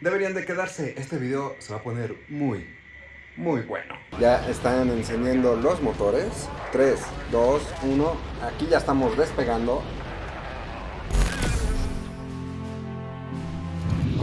deberían de quedarse. Este video se va a poner muy, muy bueno. Ya están encendiendo los motores. 3, 2, 1. Aquí ya estamos despegando.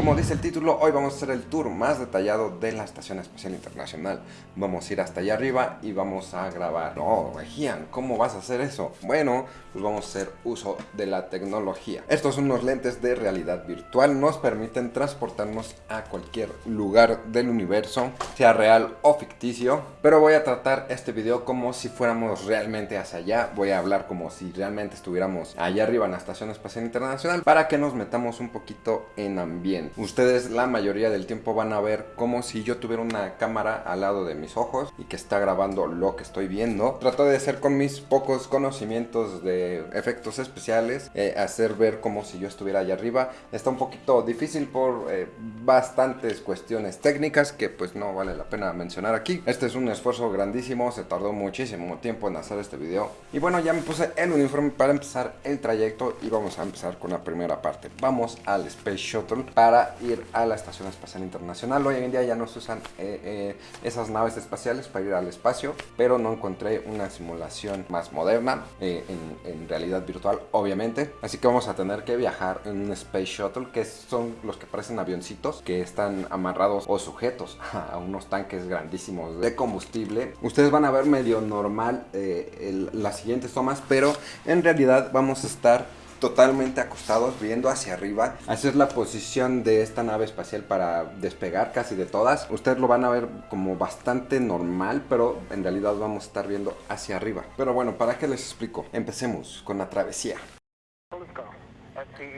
Como dice el título, hoy vamos a hacer el tour más detallado de la Estación Espacial Internacional. Vamos a ir hasta allá arriba y vamos a grabar. No, Regian, ¿cómo vas a hacer eso? Bueno, pues vamos a hacer uso de la tecnología. Estos son unos lentes de realidad virtual. Nos permiten transportarnos a cualquier lugar del universo, sea real o ficticio. Pero voy a tratar este video como si fuéramos realmente hacia allá. Voy a hablar como si realmente estuviéramos allá arriba en la Estación Espacial Internacional para que nos metamos un poquito en ambiente. Ustedes la mayoría del tiempo van a ver como si yo tuviera una cámara al lado de mis ojos y que está grabando lo que estoy viendo. Trato de hacer con mis pocos conocimientos de efectos especiales, eh, hacer ver como si yo estuviera allá arriba. Está un poquito difícil por eh, bastantes cuestiones técnicas que pues no vale la pena mencionar aquí. Este es un esfuerzo grandísimo, se tardó muchísimo tiempo en hacer este video. Y bueno, ya me puse el uniforme para empezar el trayecto y vamos a empezar con la primera parte. Vamos al Space Shuttle para ir a la Estación Espacial Internacional. Hoy en día ya no usan eh, eh, esas naves espaciales para ir al espacio, pero no encontré una simulación más moderna, eh, en, realidad virtual obviamente. Así que vamos a tener que viajar en un Space Shuttle, que son los que parecen avioncitos, que están amarrados o sujetos a unos tanques grandísimos de combustible. Ustedes van a ver medio normal las siguientes tomas, pero en realidad vamos a estar totalmente acostados viendo hacia arriba. Así es la posición de esta nave espacial para despegar casi de todas. Ustedes lo van a ver como bastante normal, pero en realidad vamos a estar viendo hacia arriba. Pero bueno, ¿para qué les explico? Empecemos con la travesía.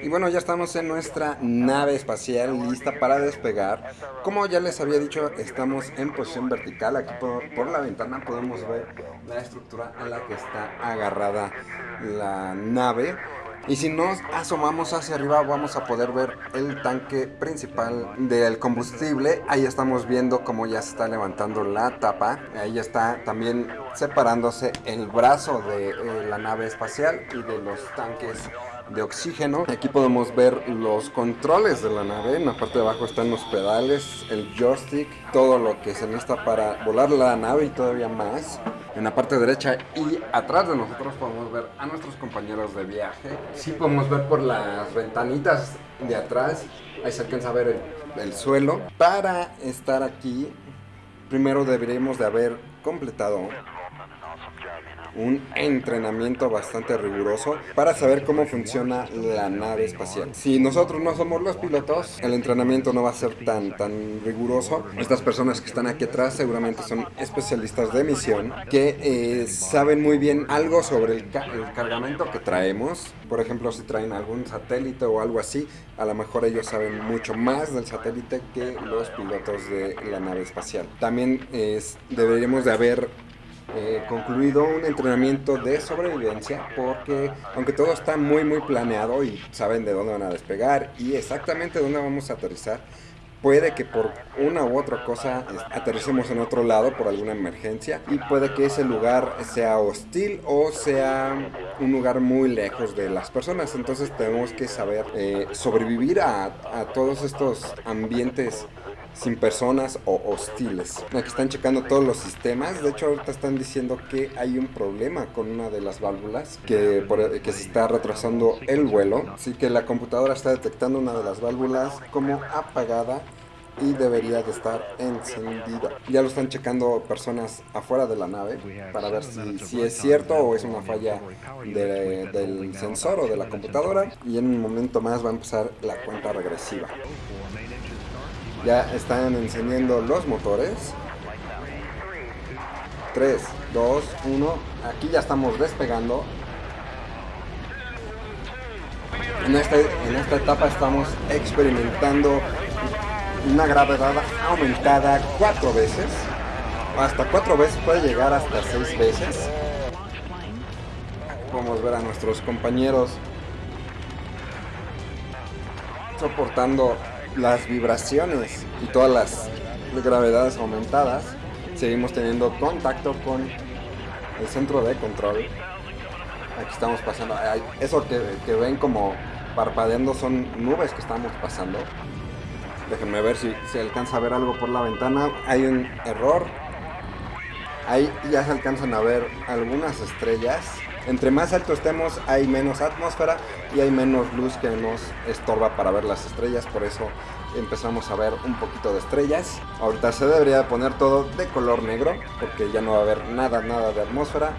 Y bueno, ya estamos en nuestra nave espacial lista para despegar. Como ya les había dicho, estamos en posición vertical. Aquí por, por, la ventana podemos ver la estructura a la que está agarrada la nave. Y si nos asomamos hacia arriba vamos a poder ver el tanque principal del combustible. Ahí estamos viendo cómo ya se está levantando la tapa. Ahí está también separándose el brazo de eh, la nave espacial y de los tanques de oxígeno. Aquí podemos ver los controles de la nave. En la parte de abajo están los pedales, el joystick, todo lo que se necesita para volar la nave y todavía más. En la parte derecha y atrás de nosotros podemos ver a nuestros compañeros de viaje. Sí podemos ver por las ventanitas de atrás. Ahí se alcanza a ver el, el suelo. Para estar aquí, primero deberíamos de haber completado un entrenamiento bastante riguroso para saber cómo funciona la nave espacial. Si nosotros no somos los pilotos, el entrenamiento no va a ser tan, tan riguroso. Estas personas que están aquí atrás seguramente son especialistas de misión que eh, saben muy bien algo sobre el, cargamento que traemos. Por ejemplo, si traen algún satélite o algo así, a lo mejor ellos saben mucho más del satélite que los pilotos de la nave espacial. También es, deberíamos de haber eh, concluido un entrenamiento de sobrevivencia porque aunque todo está muy muy planeado y saben de dónde van a despegar y exactamente dónde vamos a aterrizar, puede que por una u otra cosa aterricemos en otro lado por alguna emergencia y puede que ese lugar sea hostil o sea un lugar muy lejos de las personas. Entonces tenemos que saber eh, sobrevivir a, a todos estos ambientes sin personas o hostiles. Aquí están checando todos los sistemas. De hecho, ahorita están diciendo que hay un problema con una de las válvulas que, que se está retrasando el vuelo. Así que la computadora está detectando una de las válvulas como apagada y debería de estar encendida. Ya lo están checando personas afuera de la nave para ver si, si es cierto o es una falla del sensor o de la computadora. Y en un momento más va a empezar la cuenta regresiva. Ya están encendiendo los motores. 3, 2, 1. Aquí ya estamos despegando. En, este, en esta etapa estamos experimentando una gravedad aumentada cuatro veces. Hasta cuatro veces, puede llegar hasta seis veces. Podemos ver a nuestros compañeros soportando las vibraciones y todas las gravedades aumentadas, seguimos teniendo contacto con el centro de control. Aquí estamos pasando, eso que, ven como parpadeando son nubes que estamos pasando. Déjenme ver si se alcanza a ver algo por la ventana. Hay un error. Ahí ya se alcanzan a ver algunas estrellas. Entre más alto estemos hay menos atmósfera y hay menos luz que nos estorba para ver las estrellas. Por eso empezamos a ver un poquito de estrellas. Ahorita se debería poner todo de color negro porque ya no va a haber nada, nada de atmósfera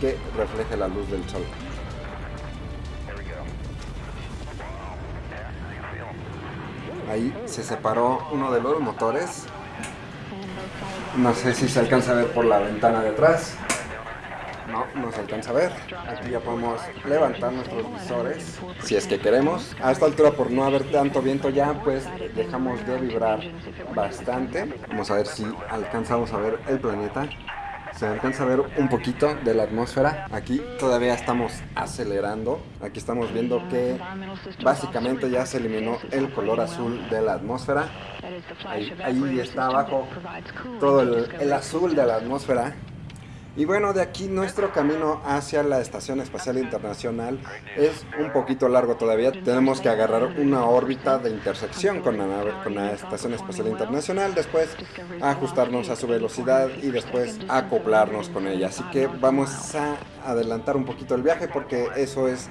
que refleje la luz del sol. Ahí se separó uno de los motores. No sé si se alcanza a ver por la ventana de atrás. No, no se alcanza a ver. Aquí ya podemos levantar nuestros visores si es que queremos. A esta altura por no haber tanto viento ya, pues dejamos de vibrar bastante. Vamos a ver si alcanzamos a ver el planeta se alcanza a ver un poquito de la atmósfera. Aquí todavía estamos acelerando. Aquí estamos viendo que básicamente ya se eliminó el color azul de la atmósfera. Ahí, está abajo todo el azul de la atmósfera. Y bueno, de aquí nuestro camino hacia la Estación Espacial Internacional es un poquito largo todavía. Tenemos que agarrar una órbita de intersección con la, Estación Espacial Internacional, después ajustarnos a su velocidad y después acoplarnos con ella. Así que vamos a adelantar un poquito el viaje porque eso es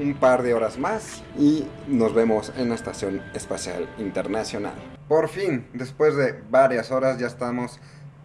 un par de horas más y nos vemos en la Estación Espacial Internacional. Por fin, después de varias horas ya estamos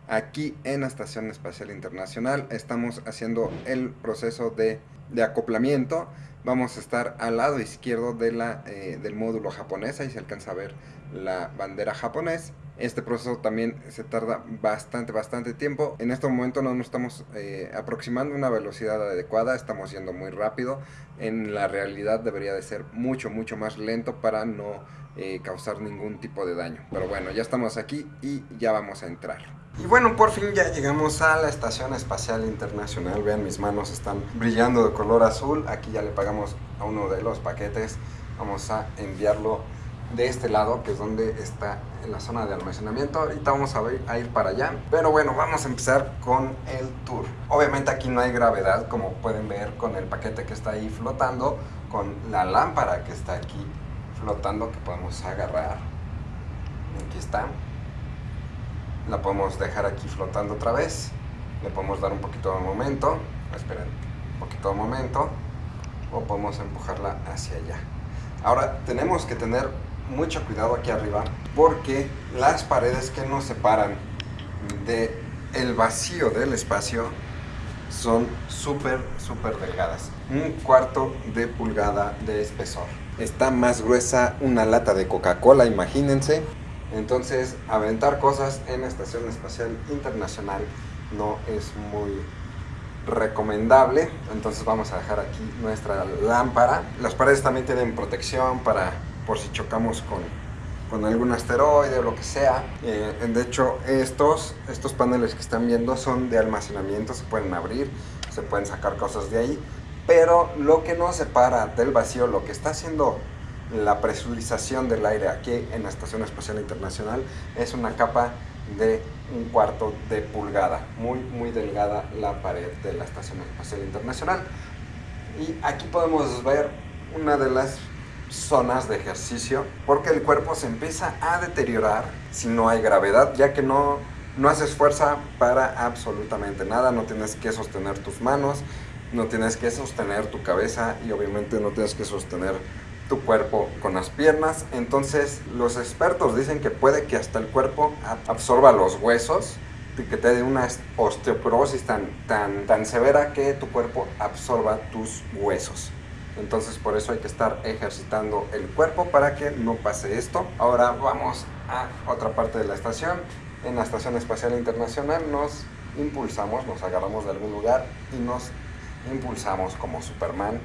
aquí en la Estación Espacial Internacional. Estamos haciendo el proceso de, acoplamiento. Vamos a estar al lado izquierdo de la, eh, del módulo japonés, ahí se alcanza a ver la bandera japonés. Este proceso también se tarda bastante, bastante tiempo. En este momento no nos estamos eh, aproximando a una velocidad adecuada, estamos yendo muy rápido. En la realidad debería de ser mucho, mucho más lento para no eh, causar ningún tipo de daño. Pero bueno, ya estamos aquí y ya vamos a entrar. Y bueno, por fin ya llegamos a la Estación Espacial Internacional. Vean, mis manos están brillando de color azul. Aquí ya le pagamos a uno de los paquetes. Vamos a enviarlo de este lado, que es donde está en la zona de almacenamiento. Ahorita vamos a ir para allá. Pero bueno, vamos a empezar con el tour. Obviamente aquí no hay gravedad, como pueden ver con el paquete que está ahí flotando, con la lámpara que está aquí flotando, que podemos agarrar. Aquí está. La podemos dejar aquí flotando otra vez. Le podemos dar un poquito de momento. Esperen, un poquito de momento. O podemos empujarla hacia allá. Ahora tenemos que tener mucho cuidado aquí arriba porque las paredes que nos separan de el vacío del espacio son súper súper delgadas. Un cuarto de pulgada de espesor está más gruesa una lata de coca cola imagínense entonces, aventar cosas en la Estación Espacial Internacional no es muy recomendable. Entonces vamos a dejar aquí nuestra lámpara. Las paredes también tienen protección para por si chocamos con, con algún asteroide o lo que sea. Eh, de hecho, estos, estos paneles que están viendo son de almacenamiento, se pueden abrir, se pueden sacar cosas de ahí. Pero lo que nos separa del vacío, lo que está haciendo la presurización del aire aquí en la Estación Espacial Internacional es una capa de un cuarto de pulgada, muy muy delgada la pared de la Estación Espacial Internacional. Y aquí podemos ver una de las zonas de ejercicio porque el cuerpo se empieza a deteriorar si no hay gravedad, ya que no, no haces fuerza para absolutamente nada, no tienes que sostener tus manos, no tienes que sostener tu cabeza y obviamente no tienes que sostener tu cuerpo con las piernas. Entonces los expertos dicen que puede que hasta el cuerpo absorba los huesos y que te dé una osteoporosis tan, tan, tan severa que tu cuerpo absorba tus huesos. Entonces por eso hay que estar ejercitando el cuerpo para que no pase esto. Ahora vamos a otra parte de la estación. En la Estación Espacial Internacional nos impulsamos, nos agarramos de algún lugar y nos impulsamos como Superman.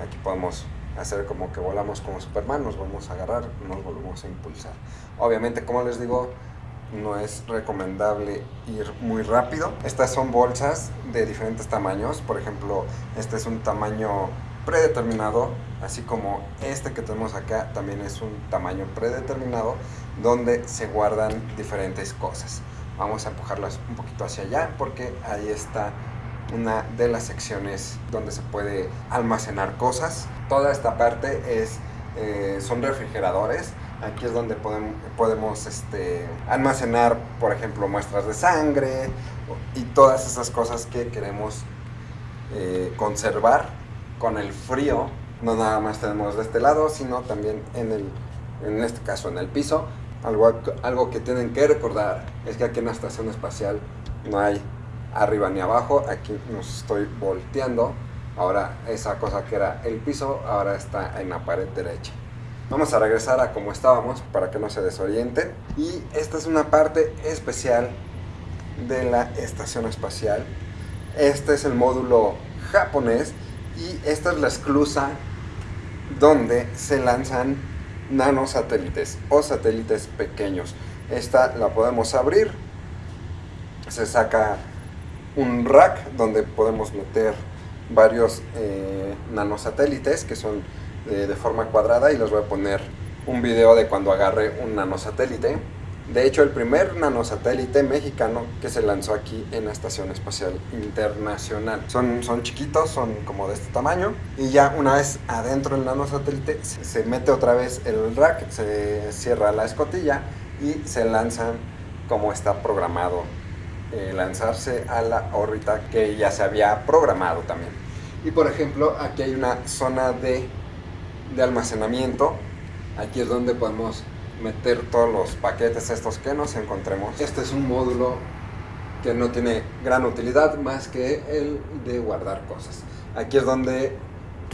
Aquí podemos hacer como que volamos como Superman, nos vamos a agarrar, nos volvemos a impulsar. Obviamente, como les digo, no es recomendable ir muy rápido. Estas son bolsas de diferentes tamaños, por ejemplo, este es un tamaño predeterminado, así como este que tenemos acá también es un tamaño predeterminado donde se guardan diferentes cosas. Vamos a empujarlas un poquito hacia allá porque ahí está una de las secciones donde se puede almacenar cosas. Toda esta parte es, eh, son refrigeradores Aquí es donde podemos, podemos este, almacenar, por ejemplo, muestras de sangre y todas esas cosas que queremos eh, conservar con el frío. No nada más tenemos de este lado, sino también en, el, en este caso en el piso. Algo, algo que tienen que recordar es que aquí en la estación espacial no hay arriba ni abajo. Aquí nos estoy volteando. Ahora esa cosa que era el piso, ahora está en la pared derecha. Vamos a regresar a como estábamos para que no se desorienten. Y esta es una parte especial de la estación espacial. Este es el módulo japonés y esta es la esclusa donde se lanzan nanosatélites o satélites pequeños. Esta la podemos abrir, se saca un rack donde podemos meter varios eh, nanosatélites que son de forma cuadrada y les voy a poner un video de cuando agarre un nanosatélite. De hecho, el primer nanosatélite mexicano que se lanzó aquí en la Estación Espacial Internacional. Son, son chiquitos, son como de este tamaño. Y ya una vez adentro del nanosatélite, se mete otra vez el rack, se cierra la escotilla y se lanzan como está programado. Eh, lanzarse a la órbita que ya se había programado también. Y por ejemplo, aquí hay una zona de de almacenamiento. Aquí es donde podemos meter todos los paquetes estos que nos encontremos. Este es un módulo que no tiene gran utilidad más que el de guardar cosas. Aquí es donde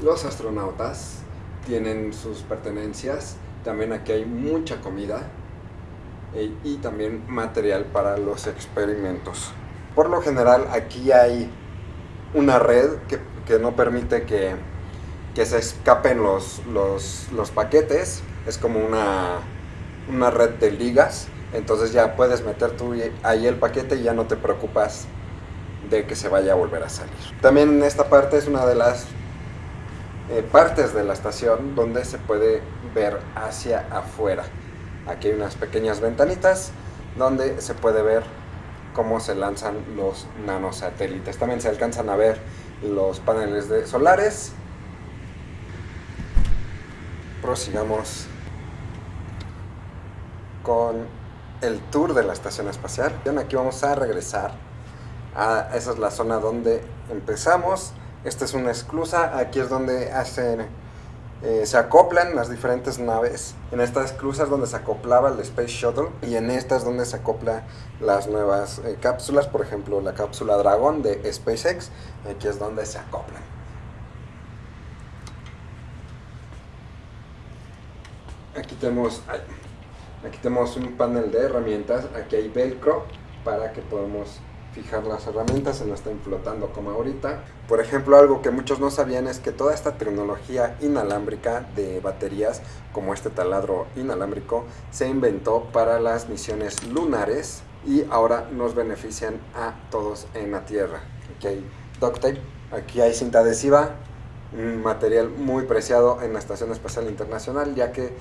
los astronautas tienen sus pertenencias. También aquí hay mucha comida e, y también material para los experimentos. Por lo general aquí hay una red que, que no permite que que se escapen los, los, paquetes. Es como una, una red de ligas. Entonces ya puedes meter tú ahí el paquete y ya no te preocupas de que se vaya a volver a salir. También esta parte es una de las eh, partes de la estación donde se puede ver hacia afuera. Aquí hay unas pequeñas ventanitas donde se puede ver cómo se lanzan los nanosatélites. También se alcanzan a ver los paneles de solares prosigamos con el tour de la estación espacial. Aquí vamos a regresar. A, esa es la zona donde empezamos. Esta es una esclusa. Aquí es donde hacen, eh, se acoplan las diferentes naves. En estas esclusas donde se acoplaba el Space Shuttle. Y en estas donde se acopla las nuevas eh, cápsulas. Por ejemplo, la cápsula Dragon de SpaceX. Aquí es donde se acoplan. Aquí tenemos, aquí tenemos un panel de herramientas, aquí hay velcro para que podamos fijar las herramientas, no estén flotando como ahorita. Por ejemplo, algo que muchos no sabían es que toda esta tecnología inalámbrica de baterías, como este taladro inalámbrico, se inventó para las misiones lunares y ahora nos benefician a todos en la Tierra. Aquí hay duct tape, aquí hay cinta adhesiva, un material muy preciado en la Estación Espacial Internacional, ya que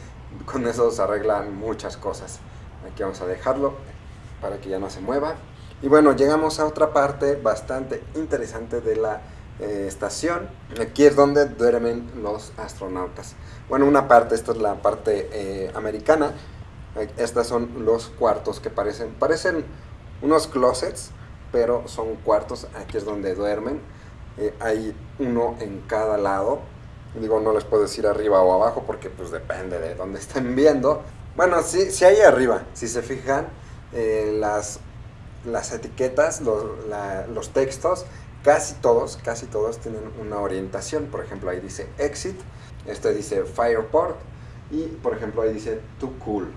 con eso se arreglan muchas cosas. Aquí vamos a dejarlo para que ya no se mueva. Y bueno, llegamos a otra parte bastante interesante de la eh, estación. Aquí es donde duermen los astronautas. Bueno, una parte, esta es la parte eh, americana. Estos son los cuartos que parecen, parecen unos closets, pero son cuartos. Aquí es donde duermen. Eh, hay uno en cada lado Digo, no les puedo decir arriba o abajo porque pues depende de dónde estén viendo. Bueno, sí, sí hay arriba, si se fijan, eh, las, las etiquetas, los, textos, casi todos, casi todos tienen una orientación. Por ejemplo, ahí dice exit, este dice fireport y por ejemplo ahí dice too cool.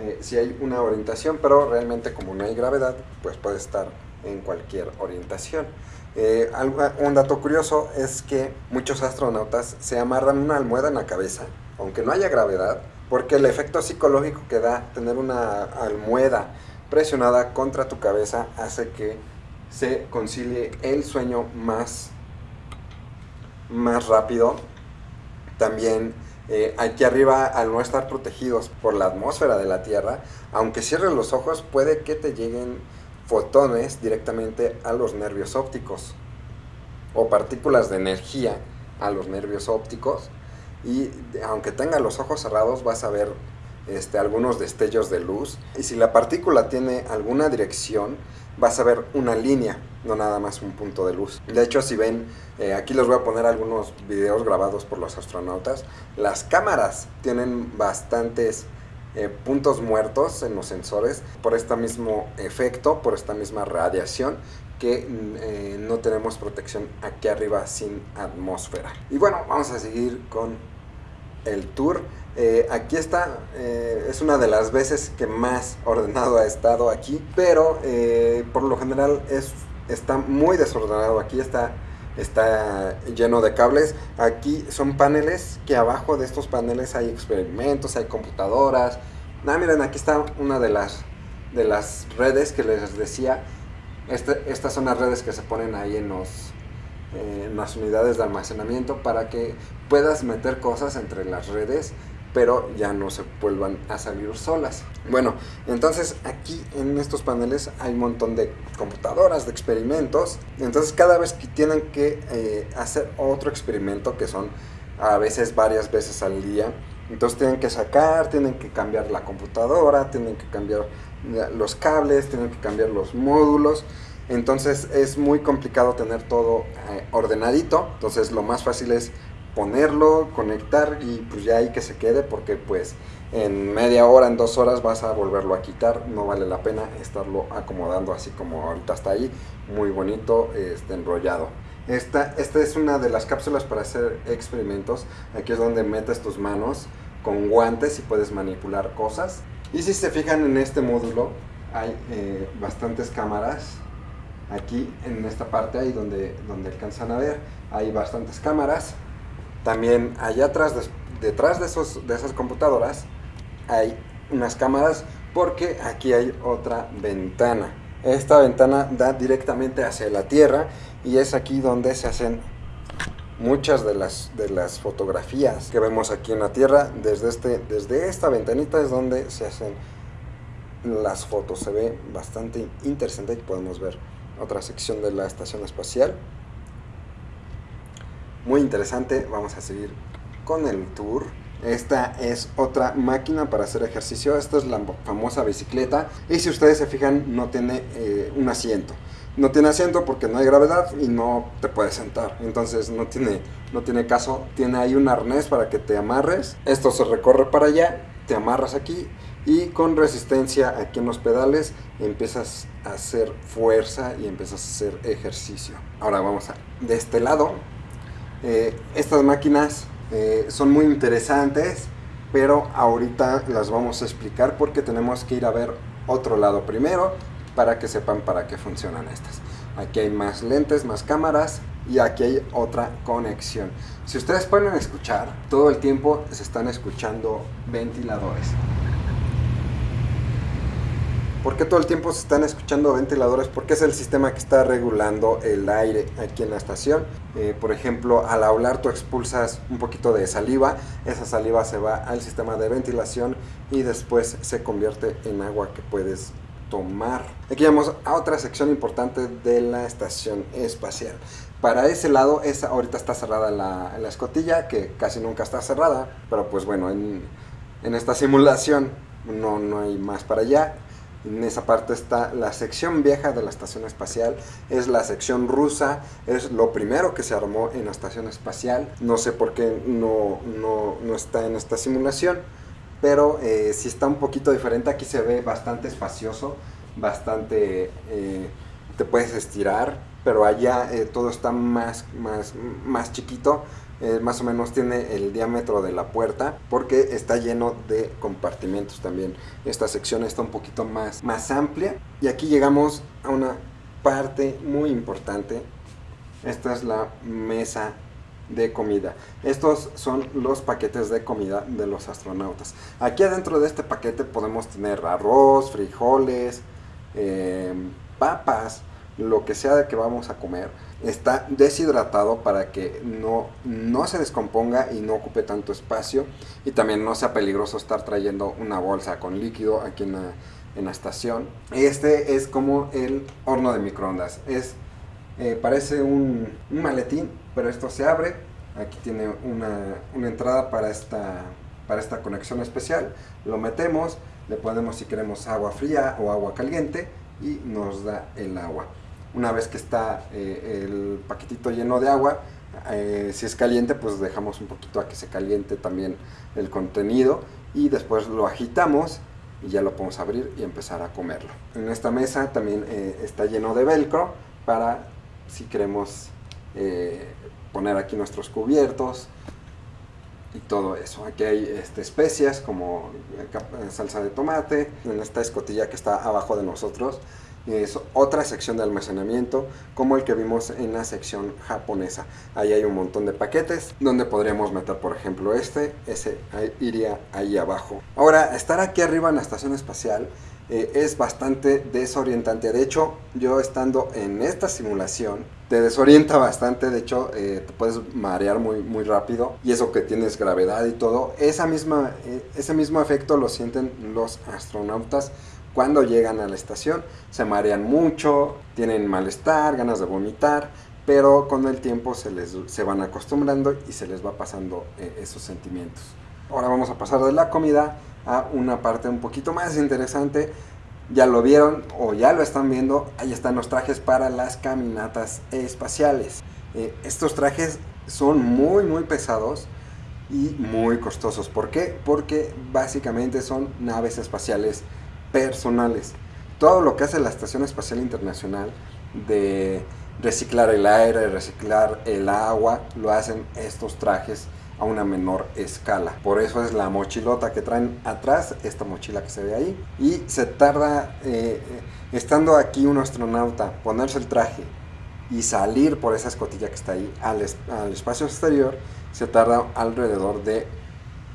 Eh, si hay una orientación, pero realmente como no hay gravedad, pues puede estar en cualquier orientación. Eh, un dato curioso es que muchos astronautas se amarran una almohada en la cabeza, aunque no haya gravedad, porque el efecto psicológico que da tener una almohada presionada contra tu cabeza hace que se concilie el sueño más, más rápido. También eh, aquí arriba, al no estar protegidos por la atmósfera de la Tierra, aunque cierres los ojos, puede que te lleguen fotones directamente a los nervios ópticos o partículas de energía a los nervios ópticos y aunque tenga los ojos cerrados vas a ver este, algunos destellos de luz. Y si la partícula tiene alguna dirección, vas a ver una línea, no nada más un punto de luz. De hecho, si ven, eh, aquí les voy a poner algunos videos grabados por los astronautas. Las cámaras tienen bastantes eh, puntos muertos en los sensores por este mismo efecto, por esta misma radiación que eh, no tenemos protección aquí arriba sin atmósfera. Y bueno, vamos a seguir con el tour. Eh, aquí está, es una de las veces que más ordenado ha estado aquí, pero por lo general es, está muy desordenado. Aquí está está lleno de cables. Aquí son paneles que abajo de estos paneles hay experimentos, hay computadoras. Ah, miren, aquí está una de las, de las redes que les decía. Este, estas son las redes que se ponen ahí en, los, eh, en las unidades de almacenamiento para que puedas meter cosas entre las redes pero ya no se vuelvan a salir solas. Bueno, entonces aquí en estos paneles hay un montón de computadoras, de experimentos. Entonces cada vez que tienen que eh, hacer otro experimento, que son a veces varias veces al día, entonces tienen que sacar, tienen que cambiar la computadora, tienen que cambiar los cables, tienen que cambiar los módulos. Entonces es muy complicado tener todo eh, ordenadito. Entonces lo más fácil es ponerlo, conectar y pues ya ahí que se quede porque pues en media hora, en dos horas vas a volverlo a quitar, no vale la pena estarlo acomodando así como ahorita está ahí, muy bonito, este, enrollado. Esta, esta es una de las cápsulas para hacer experimentos, aquí es donde metes tus manos con guantes y puedes manipular cosas. Y si se fijan en este módulo, hay eh, bastantes cámaras, aquí en esta parte ahí donde, donde alcanzan a ver, hay bastantes cámaras, también allá atrás, detrás de, esas computadoras, hay unas cámaras porque aquí hay otra ventana. Esta ventana da directamente hacia la Tierra y es aquí donde se hacen muchas de las, de las fotografías que vemos aquí en la Tierra. Desde, este, desde esta ventanita es donde se hacen las fotos. Se ve bastante interesante y podemos ver otra sección de la estación espacial muy interesante. Vamos a seguir con el tour. Esta es otra máquina para hacer ejercicio. Esta es la famosa bicicleta. Y si ustedes se fijan, no tiene eh, un asiento. No tiene asiento porque no hay gravedad y no te puedes sentar. Entonces no tiene, no tiene caso. Tiene ahí un arnés para que te amarres. Esto se recorre para allá. Te amarras aquí. Y con resistencia aquí en los pedales empiezas a hacer fuerza y empiezas a hacer ejercicio. Ahora vamos a... De este lado eh, estas máquinas eh, son muy interesantes, pero ahorita las vamos a explicar porque tenemos que ir a ver otro lado primero para que sepan para qué funcionan estas. Aquí hay más lentes, más cámaras y aquí hay otra conexión. Si ustedes pueden escuchar, todo el tiempo se están escuchando ventiladores. ¿Por qué todo el tiempo se están escuchando ventiladores? Porque es el sistema que está regulando el aire aquí en la estación. Eh, por ejemplo, al hablar tú expulsas un poquito de saliva, esa saliva se va al sistema de ventilación y después se convierte en agua que puedes tomar. Aquí vamos a otra sección importante de la estación espacial. Para ese lado, esa ahorita está cerrada la, la escotilla, que casi nunca está cerrada, pero pues bueno, en, en esta simulación no, no hay más para allá en esa parte está la sección vieja de la estación espacial, es la sección rusa, es lo primero que se armó en la estación espacial. No sé por qué no, no, está en esta simulación, pero eh, si está un poquito diferente. Aquí se ve bastante espacioso, bastante... Eh, te puedes estirar, pero allá eh, todo está más, más, más chiquito eh, más o menos tiene el diámetro de la puerta porque está lleno de compartimentos también. Esta sección está un poquito más, más amplia y aquí llegamos a una parte muy importante. Esta es la mesa de comida. Estos son los paquetes de comida de los astronautas. Aquí adentro de este paquete podemos tener arroz, frijoles, eh, papas, lo que sea de que vamos a comer está deshidratado para que no, no se descomponga y no ocupe tanto espacio y también no sea peligroso estar trayendo una bolsa con líquido aquí en la, en la estación. Este es como el horno de microondas, es, eh, parece un, un maletín, pero esto se abre Aquí tiene una, una entrada para esta, para esta conexión especial. Lo metemos, le ponemos si queremos agua fría o agua caliente y nos da el agua. Una vez que está eh, el paquetito lleno de agua, eh, si es caliente, pues dejamos un poquito a que se caliente también el contenido y después lo agitamos y ya lo podemos abrir y empezar a comerlo. En esta mesa también eh, está lleno de velcro para si queremos poner aquí nuestros cubiertos y todo eso. Aquí hay este, especias como salsa de tomate, en esta escotilla que está abajo de nosotros es otra sección de almacenamiento como el que vimos en la sección japonesa. Ahí hay un montón de paquetes donde podríamos meter por ejemplo este, ese iría ahí abajo. Ahora, estar aquí arriba en la estación espacial eh, es bastante desorientante. De hecho, yo estando en esta simulación, te desorienta bastante. De hecho, eh, te puedes marear muy, muy rápido. Y eso que tienes gravedad y todo. Esa misma, eh, ese mismo efecto lo sienten los astronautas cuando llegan a la estación se marean mucho, tienen malestar, ganas de vomitar, pero con el tiempo se, les, se van acostumbrando y se les va pasando eh, esos sentimientos. Ahora vamos a pasar de la comida a una parte un poquito más interesante. Ya lo vieron o ya lo están viendo, ahí están los trajes para las caminatas espaciales. Eh, estos trajes son muy muy pesados y muy costosos. ¿Por qué? Porque básicamente son naves espaciales personales. Todo lo que hace la Estación Espacial Internacional de reciclar el aire, reciclar el agua, lo hacen estos trajes a una menor escala. Por eso es la mochilota que traen atrás, esta mochila que se ve ahí. Y se tarda, eh, estando aquí un astronauta, ponerse el traje y salir por esa escotilla que está ahí al espacio exterior, se tarda alrededor de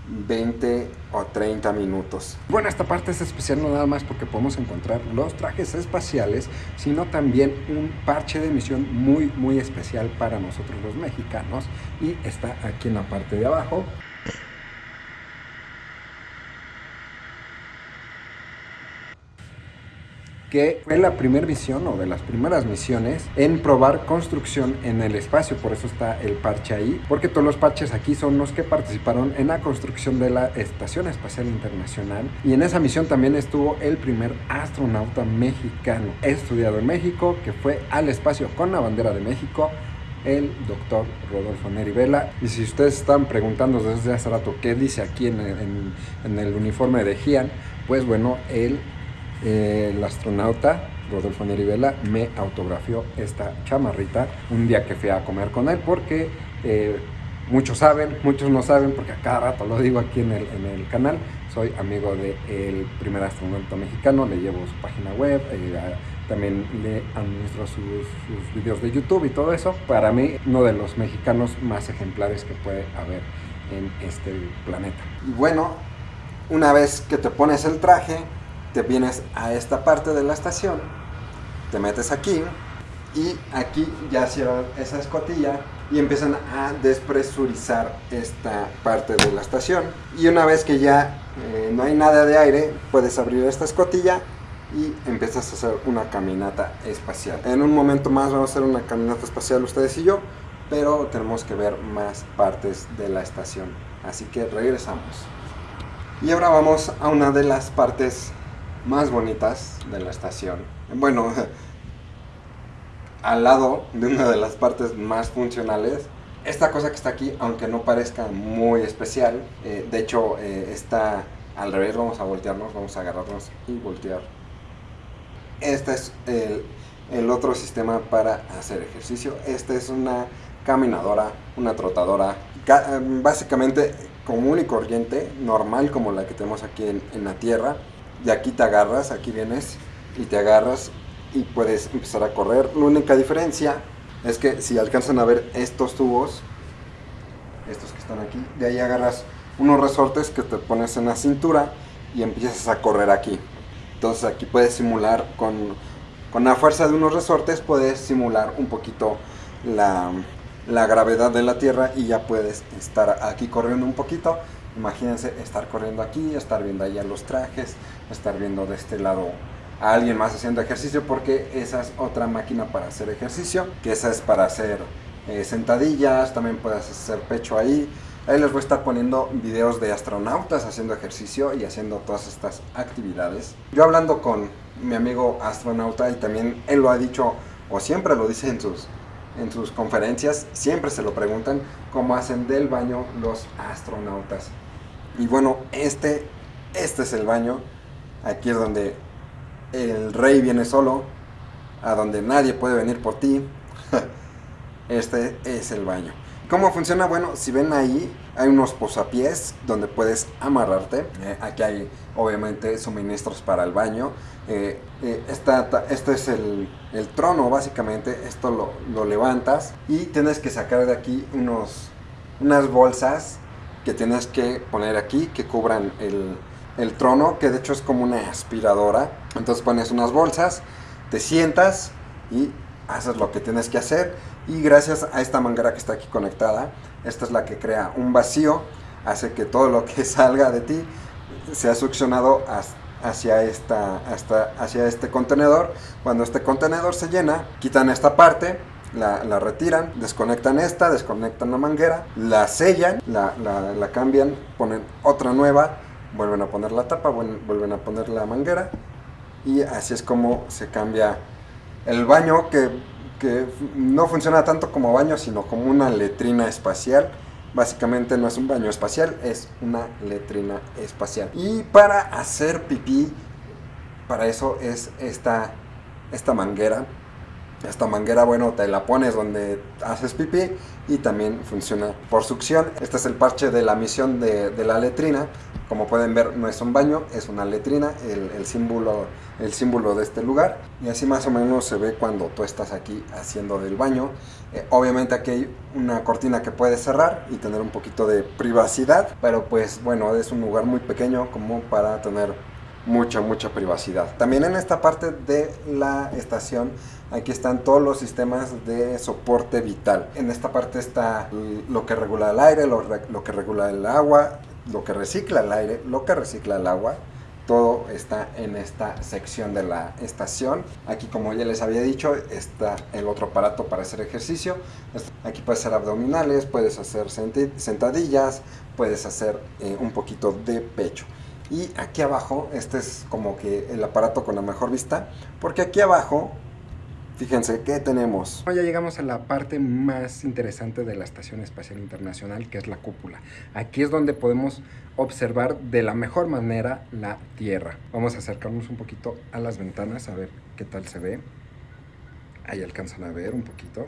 20 o 30 minutos. Bueno, esta parte es especial no nada más porque podemos encontrar los trajes espaciales, sino también un parche de emisión muy, muy especial para nosotros los mexicanos y está aquí en la parte de abajo. Que fue la primera misión o de las primeras misiones en probar construcción en el espacio, por eso está el parche ahí, porque todos los parches aquí son los que participaron en la construcción de la Estación Espacial Internacional y en esa misión también estuvo el primer astronauta mexicano estudiado en México que fue al espacio con la bandera de México el doctor Rodolfo Neri Vela. Y si ustedes están preguntando desde hace rato qué dice aquí en el, en el uniforme de Gian, pues bueno, él el astronauta Rodolfo Nerivela me autografió esta chamarrita un día que fui a comer con él porque eh, muchos saben, muchos no saben porque a cada rato lo digo aquí en el, en el canal, soy amigo del primer astronauta mexicano, le llevo su página web, eh, también le administro sus, sus videos de YouTube y todo eso. Para mí, uno de los mexicanos más ejemplares que puede haber en este planeta. Y bueno, una vez que te pones el traje, te vienes a esta parte de la estación, te metes aquí y aquí ya cierran esa escotilla y empiezan a despresurizar esta parte de la estación. Y una vez que ya eh, no hay nada de aire, puedes abrir esta escotilla y empiezas a hacer una caminata espacial. En un momento más vamos a hacer una caminata espacial ustedes y yo, pero tenemos que ver más partes de la estación. Así que regresamos. Y ahora vamos a una de las partes más bonitas de la estación. Bueno, al lado de una de las partes más funcionales, esta cosa que está aquí, aunque no parezca muy especial, eh, de hecho eh, está al revés, vamos a voltearnos, vamos a agarrarnos y voltear. Este es el, otro sistema para hacer ejercicio. Esta es una caminadora, una trotadora, básicamente común y corriente, normal como la que tenemos aquí en la Tierra y aquí te agarras, aquí vienes y te agarras y puedes empezar a correr. La única diferencia es que si alcanzan a ver estos tubos, estos que están aquí, de ahí agarras unos resortes que te pones en la cintura y empiezas a correr aquí. Entonces aquí puedes simular con, con la fuerza de unos resortes, puedes simular un poquito la, la gravedad de la Tierra y ya puedes estar aquí corriendo un poquito Imagínense estar corriendo aquí, estar viendo allá los trajes, estar viendo de este lado a alguien más haciendo ejercicio porque esa es otra máquina para hacer ejercicio, que esa es para hacer eh, sentadillas, también puedes hacer pecho ahí. Ahí les voy a estar poniendo videos de astronautas haciendo ejercicio y haciendo todas estas actividades. Yo hablando con mi amigo astronauta y también él lo ha dicho o siempre lo dice en sus, en sus conferencias, siempre se lo preguntan cómo hacen del baño los astronautas. Y bueno, este, este es el baño. Aquí es donde el rey viene solo, a donde nadie puede venir por ti. este es el baño. ¿Cómo funciona? Bueno, si ven ahí, hay unos posapiés donde puedes amarrarte. Eh, aquí hay obviamente suministros para el baño. Eh, eh, este es el, trono básicamente, esto lo, lo, levantas y tienes que sacar de aquí unos, unas bolsas que tienes que poner aquí que cubran el, el trono, que de hecho es como una aspiradora. Entonces pones unas bolsas, te sientas y haces lo que tienes que hacer. Y gracias a esta manguera que está aquí conectada, esta es la que crea un vacío, hace que todo lo que salga de ti sea succionado hacia, esta, hasta, hacia este contenedor. Cuando este contenedor se llena, quitan esta parte, la, retiran, desconectan esta, desconectan la manguera, la sellan, la, la, la, cambian, ponen otra nueva vuelven a poner la tapa, vuelven a poner la manguera y así es como se cambia el baño que, que, no funciona tanto como baño sino como una letrina espacial. Básicamente no es un baño espacial es una letrina espacial. Y para hacer pipí para eso es esta, esta manguera esta manguera, bueno, te la pones donde haces pipí y también funciona por succión. Este es el parche de la misión de, la letrina. Como pueden ver, no es un baño, es una letrina, el, símbolo, el símbolo de este lugar. Y así más o menos se ve cuando tú estás aquí haciendo del baño. Eh, obviamente aquí hay una cortina que puedes cerrar y tener un poquito de privacidad. Pero pues bueno, es un lugar muy pequeño como para tener mucha, mucha privacidad. También en esta parte de la estación, aquí están todos los sistemas de soporte vital. En esta parte está lo que regula el aire, lo, que regula el agua, lo que recicla el aire, lo que recicla el agua. Todo está en esta sección de la estación. Aquí, como ya les había dicho, está el otro aparato para hacer ejercicio. Aquí puedes hacer abdominales, puedes hacer sentadillas, puedes hacer eh, un poquito de pecho. Y aquí abajo, este es como que el aparato con la mejor vista, porque aquí abajo, fíjense, ¿qué tenemos? Ya llegamos a la parte más interesante de la Estación Espacial Internacional, que es la cúpula. Aquí es donde podemos observar de la mejor manera la Tierra. Vamos a acercarnos un poquito a las ventanas a ver qué tal se ve. Ahí alcanzan a ver un poquito.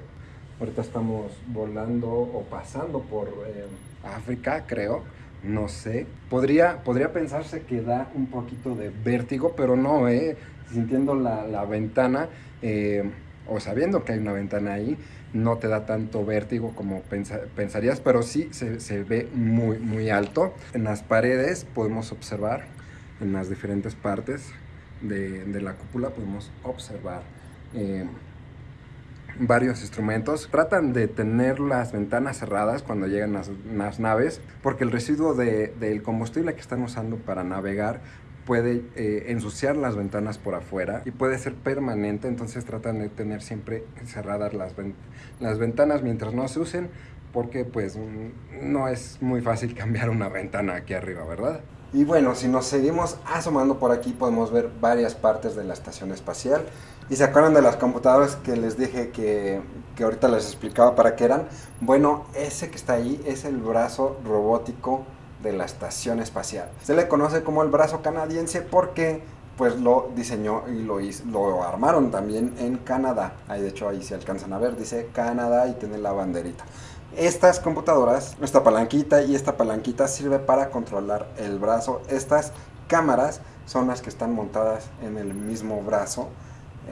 Ahorita estamos volando o pasando por eh, África, creo no sé. Podría, podría pensarse que da un poquito de vértigo, pero no, ¿eh? Sintiendo la, ventana eh, o sabiendo que hay una ventana ahí, no te da tanto vértigo como pensarías, pero sí se, ve muy, muy alto. En las paredes podemos observar, en las diferentes partes de, la cúpula podemos observar eh, varios instrumentos. Tratan de tener las ventanas cerradas cuando llegan las, naves, porque el residuo del combustible que están usando para navegar puede eh, ensuciar las ventanas por afuera y puede ser permanente, entonces tratan de tener siempre cerradas las, las ventanas mientras no se usen, porque pues no es muy fácil cambiar una ventana aquí arriba, ¿verdad? Y bueno, si nos seguimos asomando por aquí podemos ver varias partes de la estación espacial. ¿Y se acuerdan de las computadoras que les dije que, que ahorita les explicaba para qué eran? Bueno, ese que está ahí es el brazo robótico de la estación espacial. Se le conoce como el brazo canadiense porque pues lo diseñó y lo, lo armaron también en Canadá. Ahí de hecho ahí se alcanzan a ver, dice Canadá y tiene la banderita. Estas computadoras, esta palanquita y esta palanquita sirve para controlar el brazo. Estas cámaras son las que están montadas en el mismo brazo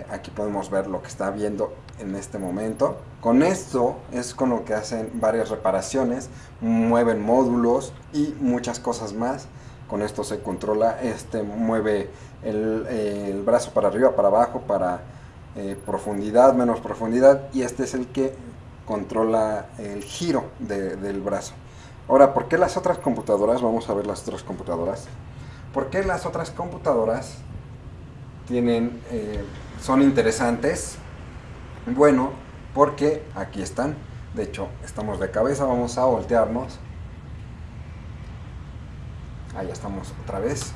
aquí podemos ver lo que está viendo en este momento. Con esto es con lo que hacen varias reparaciones, mueven módulos y muchas cosas más. Con esto se controla, este mueve el, brazo para arriba, para abajo, para eh, profundidad, menos profundidad y este es el que controla el giro del brazo. Ahora, ¿por qué las otras computadoras? Vamos a ver las otras computadoras. ¿Por qué las otras computadoras tienen eh, son interesantes. Bueno, porque aquí están. De hecho, estamos de cabeza, vamos a voltearnos. Ahí estamos otra vez.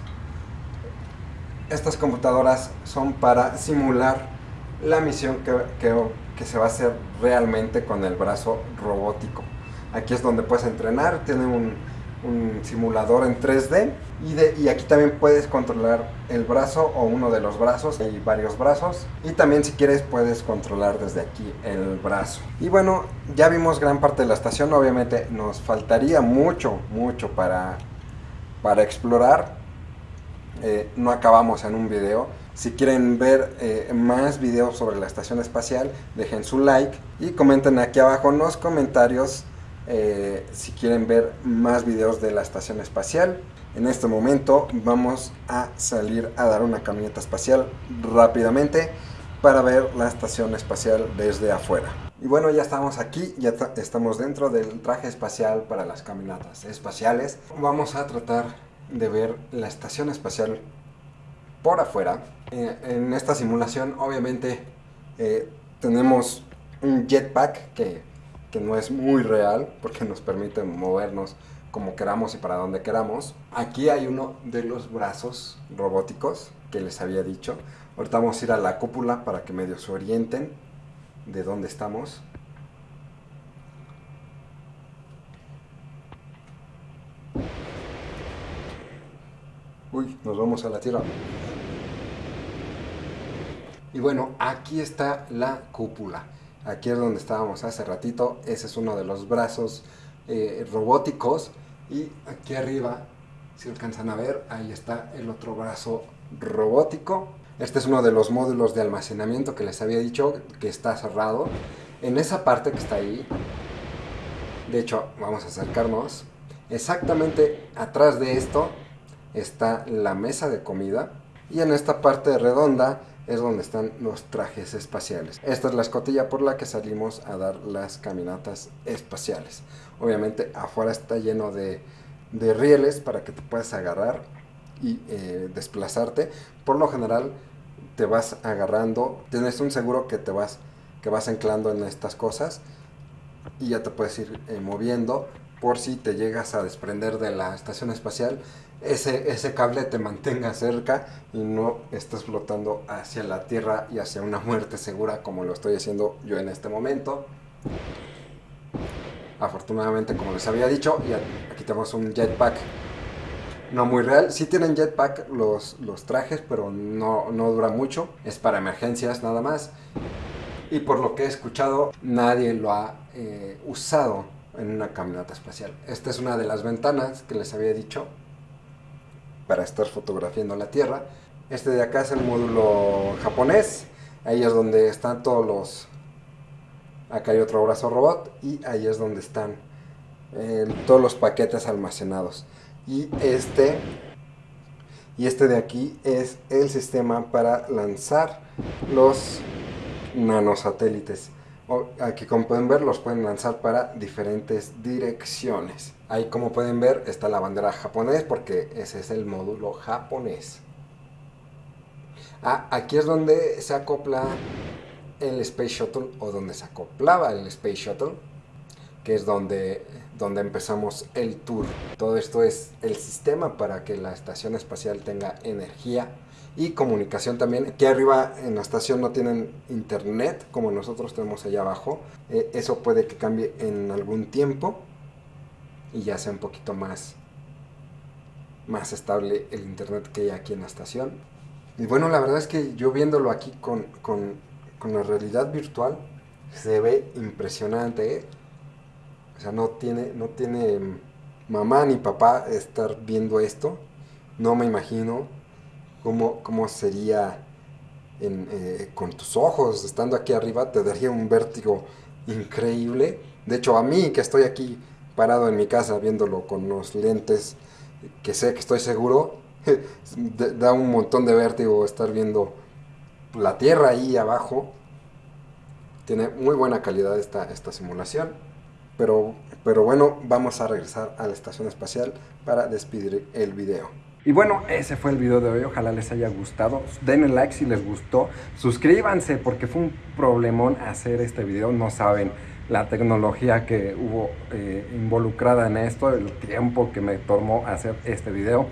Estas computadoras son para simular la misión que, que, se va a hacer realmente con el brazo robótico. Aquí es donde puedes entrenar, tiene un, un simulador en 3D y, de, y, aquí también puedes controlar el brazo o uno de los brazos, hay varios brazos y también si quieres puedes controlar desde aquí el brazo. Y bueno, ya vimos gran parte de la estación, obviamente nos faltaría mucho, mucho para, para explorar, eh, no acabamos en un video. Si quieren ver eh, más videos sobre la estación espacial, dejen su like y comenten aquí abajo en los comentarios eh, si quieren ver más videos de la estación espacial. En este momento vamos a salir a dar una caminata espacial rápidamente para ver la estación espacial desde afuera. Y bueno, ya estamos aquí, ya estamos dentro del traje espacial para las caminatas espaciales. Vamos a tratar de ver la estación espacial por afuera. Eh, en esta simulación obviamente eh, tenemos un jetpack que que no es muy real porque nos permite movernos como queramos y para donde queramos. Aquí hay uno de los brazos robóticos que les había dicho. Ahorita vamos a ir a la cúpula para que medio se orienten de dónde estamos. Uy, nos vamos a la Tierra. Y bueno, aquí está la cúpula. Aquí es donde estábamos hace ratito. Ese es uno de los brazos eh, robóticos. Y aquí arriba, si alcanzan a ver, ahí está el otro brazo robótico. Este es uno de los módulos de almacenamiento que les había dicho que está cerrado. En esa parte que está ahí, de hecho, vamos a acercarnos. Exactamente atrás de esto está la mesa de comida. Y en esta parte redonda es donde están los trajes espaciales. Esta es la escotilla por la que salimos a dar las caminatas espaciales. Obviamente afuera está lleno de, rieles para que te puedas agarrar y eh, desplazarte. Por lo general te vas agarrando, tienes un seguro que te vas, que vas anclando en estas cosas y ya te puedes ir eh, moviendo por si te llegas a desprender de la estación espacial ese, ese cable te mantenga cerca y no estés flotando hacia la Tierra y hacia una muerte segura como lo estoy haciendo yo en este momento. Afortunadamente, como les había dicho, y aquí tenemos un jetpack no muy real. Sí tienen jetpack los, los trajes, pero no, no dura mucho. Es para emergencias nada más. Y por lo que he escuchado, nadie lo ha eh, usado en una caminata espacial. Esta es una de las ventanas que les había dicho para estar fotografiando la Tierra. Este de acá es el módulo japonés. Ahí es donde están todos los... Acá hay otro brazo robot y ahí es donde están todos los paquetes almacenados. Y este... Y este de aquí es el sistema para lanzar los nanosatélites. Aquí como pueden ver los pueden lanzar para diferentes direcciones. Ahí como pueden ver está la bandera japonés porque ese es el módulo japonés. Ah, aquí es donde se acopla el Space Shuttle o donde se acoplaba el Space Shuttle, que es donde, donde empezamos el tour. Todo esto es el sistema para que la estación espacial tenga energía y comunicación también. Aquí arriba en la estación no tienen internet como nosotros tenemos allá abajo. Eh, eso puede que cambie en algún tiempo y ya sea un poquito más, más estable el internet que hay aquí en la estación. Y bueno, la verdad es que yo viéndolo aquí con, con, con la realidad virtual se ve impresionante. ¿eh? O sea, no tiene, no tiene mamá ni papá estar viendo esto. No me imagino cómo, sería eh, con tus ojos, estando aquí arriba, te daría un vértigo increíble. De hecho, a mí que estoy aquí parado en mi casa viéndolo con los lentes, que sé que estoy seguro, da un montón de vértigo estar viendo la Tierra ahí abajo. Tiene muy buena calidad esta, esta simulación. Pero, pero bueno, vamos a regresar a la estación espacial para despedir el video. Y bueno, ese fue el video de hoy. Ojalá les haya gustado. Denle like si les gustó. Suscríbanse porque fue un problemón hacer este video. No saben la tecnología que hubo eh, involucrada en esto, el tiempo que me tomó hacer este video.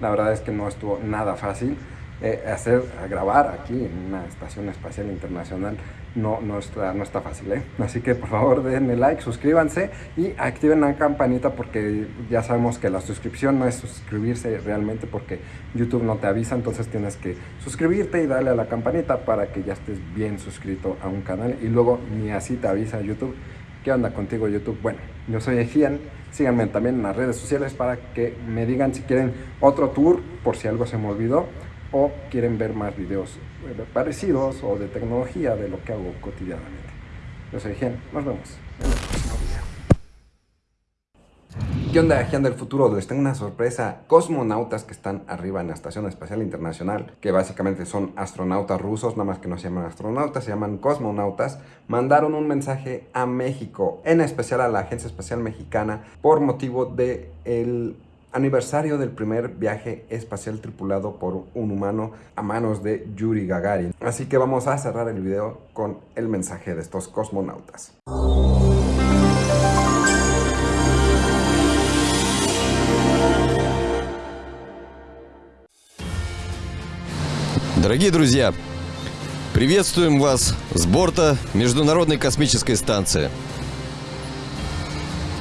La verdad es que no estuvo nada fácil. Eh, hacer, grabar aquí en una estación espacial internacional no, está, no está fácil, ¿eh? Así que por favor denle like, suscríbanse y activen la campanita porque ya sabemos que la suscripción no es suscribirse realmente porque YouTube no te avisa, entonces tienes que suscribirte y darle a la campanita para que ya estés bien suscrito a un canal y luego ni así te avisa YouTube. ¿Qué onda contigo YouTube? Bueno, yo soy Ejian, síganme también en las redes sociales para que me digan si quieren otro tour por si algo se me olvidó o quieren ver más videos parecidos o de tecnología de lo que hago cotidianamente. Yo soy Gen, nos vemos en el próximo video. ¿Qué onda, Gen del futuro? Les tengo una sorpresa. Cosmonautas que están arriba en la Estación Espacial Internacional, que básicamente son astronautas rusos, nada más que no se llaman astronautas, se llaman cosmonautas, mandaron un mensaje a México, en especial a la Agencia Espacial Mexicana, por motivo de el aniversario del primer viaje espacial tripulado por un humano a manos de Yuri Gagarin. Así que vamos a cerrar el video con el mensaje de estos cosmonautas. Дорогие друзья, приветствуем вас с борта Международной космической станции.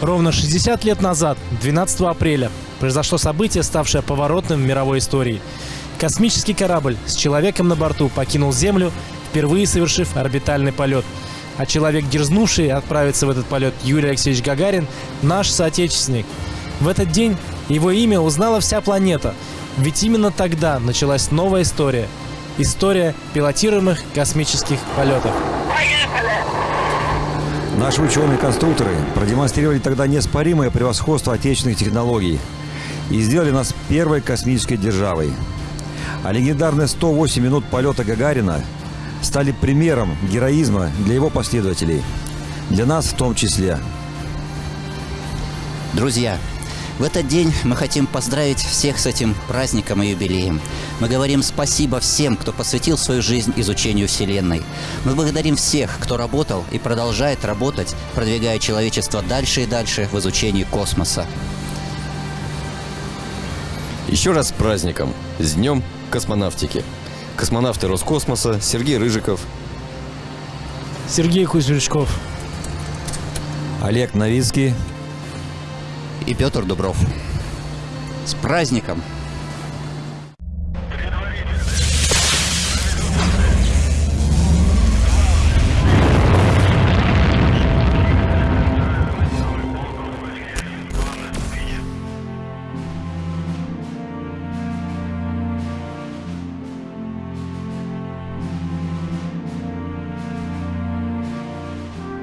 Ровно 60 лет назад, 12 апреля, произошло событие, ставшее поворотным в мировой истории. Космический корабль с человеком на борту покинул Землю, впервые совершив орбитальный полет. А человек, дерзнувший отправиться в этот полет, Юрий Алексеевич Гагарин, наш соотечественник. В этот день его имя узнала вся планета, ведь именно тогда началась новая история. История пилотируемых космических полетов. Наши ученые-конструкторы продемонстрировали тогда неоспоримое превосходство отечественных технологий и сделали нас первой космической державой. А легендарные 108 минут полета Гагарина стали примером героизма для его последователей. Для нас в том числе. Друзья, в этот день мы хотим поздравить всех с этим праздником и юбилеем. Мы говорим спасибо всем, кто посвятил свою жизнь изучению Вселенной. Мы благодарим всех, кто работал и продолжает работать, продвигая человечество дальше и дальше в изучении космоса. Еще раз с праздником, с Днем космонавтики. Космонавты Роскосмоса Сергей Рыжиков, Сергей Кузьмичков. Олег Новицкий, И Петр Дубров. С праздником!